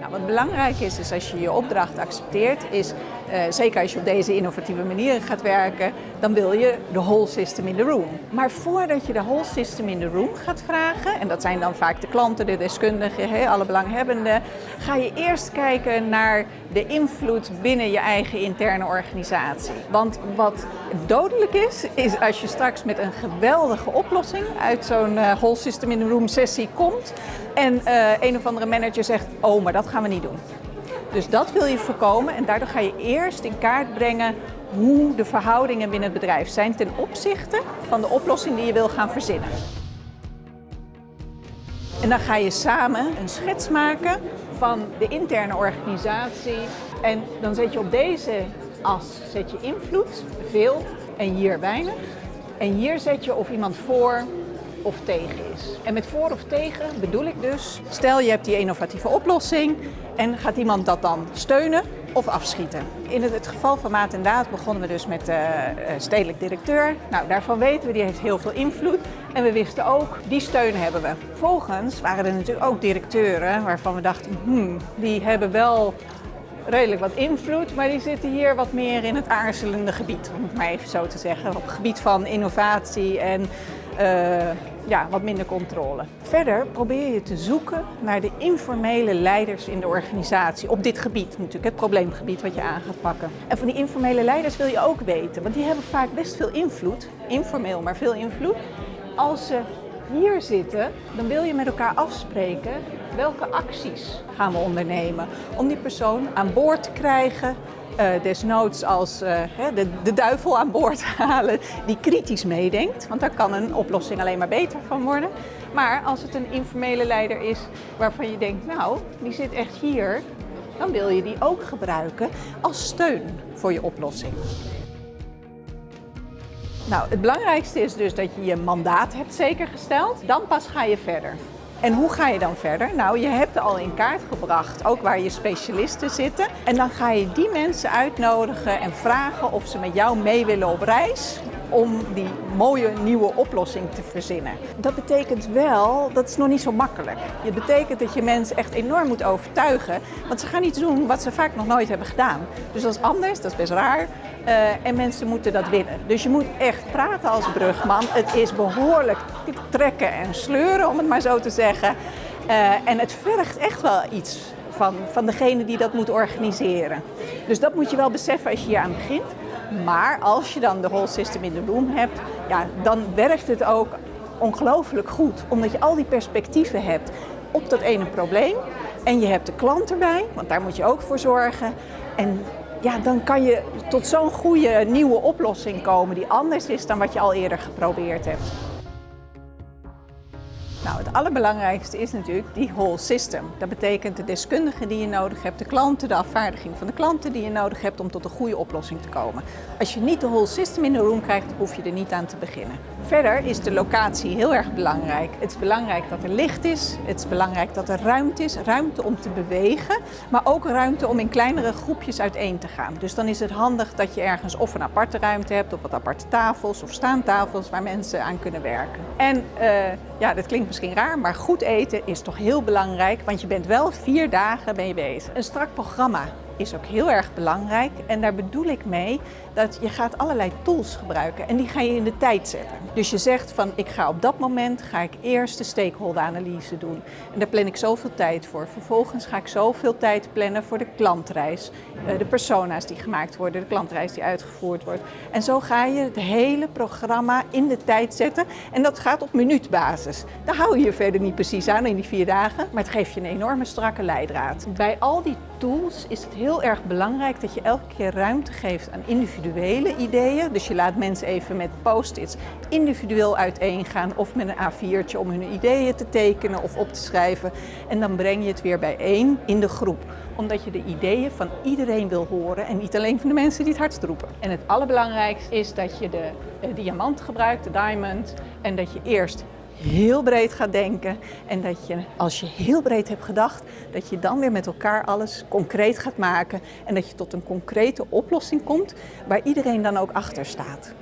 Nou, wat belangrijk is, is als je je opdracht accepteert, is uh, zeker als je op deze innovatieve manieren gaat werken, dan wil je de whole system in the room. Maar voordat je de whole system in the room gaat vragen, en dat zijn dan vaak de klanten, de deskundigen, alle belanghebbenden, ga je eerst kijken naar de invloed binnen je eigen interne organisatie. Want wat dodelijk is, is als je straks met een geweldige oplossing uit zo'n uh, whole system in the room sessie komt en uh, een of andere manager zegt, oh, maar dat gaan we niet doen. Dus dat wil je voorkomen en daardoor ga je eerst in kaart brengen hoe de verhoudingen binnen het bedrijf zijn ten opzichte van de oplossing die je wil gaan verzinnen. En dan ga je samen een schets maken van de interne organisatie en dan zet je op deze as zet je invloed, veel, en hier weinig. En hier zet je of iemand voor of tegen is. En met voor of tegen bedoel ik dus, stel je hebt die innovatieve oplossing en gaat iemand dat dan steunen of afschieten. In het, geval van Maat en Daad begonnen we dus met de uh, stedelijk directeur. Nou, daarvan weten we, die heeft heel veel invloed. En we wisten ook, die steun hebben we. Vervolgens waren er natuurlijk ook directeuren waarvan we dachten, hmm, die hebben wel redelijk wat invloed, maar die zitten hier wat meer in het aarzelende gebied, om het maar even zo te zeggen. Op het gebied van innovatie en uh, ja, wat minder controle. Verder probeer je te zoeken naar de informele leiders in de organisatie. Op dit gebied natuurlijk, het probleemgebied wat je aan gaat pakken. En van die informele leiders wil je ook weten, want die hebben vaak best veel invloed. Informeel, maar veel invloed. Als ze hier zitten, dan wil je met elkaar afspreken welke acties gaan we ondernemen om die persoon aan boord te krijgen, desnoods als uh, de, de, duivel aan boord halen die kritisch meedenkt. Want daar kan een oplossing alleen maar beter van worden. Maar als het een informele leider is waarvan je denkt, nou, die zit echt hier, dan wil je die ook gebruiken als steun voor je oplossing. Nou, het belangrijkste is dus dat je je mandaat hebt zeker gesteld. Dan pas ga je verder. En hoe ga je dan verder? Nou, je hebt al in kaart gebracht, ook waar je specialisten zitten. En dan ga je die mensen uitnodigen en vragen of ze met jou mee willen op reis om die mooie nieuwe oplossing te verzinnen. Dat betekent wel, dat is nog niet zo makkelijk. Het betekent dat je mensen echt enorm moet overtuigen, want ze gaan iets doen wat ze vaak nog nooit hebben gedaan. Dus dat is anders, dat is best raar. Uh, en mensen moeten dat winnen. Dus je moet echt praten als brugman. Het is behoorlijk trekken en sleuren, om het maar zo te zeggen. Uh, en het vergt echt wel iets van, van degene die dat moet organiseren. Dus dat moet je wel beseffen als je hier aan begint. Maar als je dan de whole system in de room hebt, ja, dan werkt het ook ongelooflijk goed. Omdat je al die perspectieven hebt op dat ene probleem. En je hebt de klant erbij, want daar moet je ook voor zorgen. En ja, dan kan je tot zo'n goede nieuwe oplossing komen die anders is dan wat je al eerder geprobeerd hebt. Nou, het allerbelangrijkste is natuurlijk die whole system. Dat betekent de deskundigen die je nodig hebt, de klanten, de afvaardiging van de klanten die je nodig hebt om tot een goede oplossing te komen. Als je niet de whole system in de room krijgt, hoef je er niet aan te beginnen. Verder is de locatie heel erg belangrijk. Het is belangrijk dat er licht is, het is belangrijk dat er ruimte is, ruimte om te bewegen, maar ook ruimte om in kleinere groepjes uiteen te gaan. Dus dan is het handig dat je ergens of een aparte ruimte hebt, of wat aparte tafels of staantafels waar mensen aan kunnen werken. En uh, ja, dat klinkt misschien raar, maar goed eten is toch heel belangrijk, want je bent wel vier dagen je bezig. Een strak programma is ook heel erg belangrijk. En daar bedoel ik mee dat je gaat allerlei tools gebruiken en die ga je in de tijd zetten. Dus je zegt van ik ga op dat moment ga ik eerst de stakeholder analyse doen. En daar plan ik zoveel tijd voor. Vervolgens ga ik zoveel tijd plannen voor de klantreis. Eh, de persona's die gemaakt worden, de klantreis die uitgevoerd wordt. En zo ga je het hele programma in de tijd zetten. En dat gaat op minuutbasis. Daar hou je je verder niet precies aan in die vier dagen. Maar het geeft je een enorme strakke leidraad. Bij al die tools is het heel erg belangrijk dat je elke keer ruimte geeft aan individuele ideeën. Dus je laat mensen even met post-its individueel uiteengaan of met een A4'tje om hun ideeën te tekenen of op te schrijven. En dan breng je het weer bijeen in de groep omdat je de ideeën van iedereen wil horen en niet alleen van de mensen die het hardst roepen. En het allerbelangrijkste is dat je de diamant gebruikt, de diamond, en dat je eerst heel breed gaat denken. En dat je, als je heel breed hebt gedacht, dat je dan weer met elkaar alles concreet gaat maken. En dat je tot een concrete oplossing komt waar iedereen dan ook achter staat.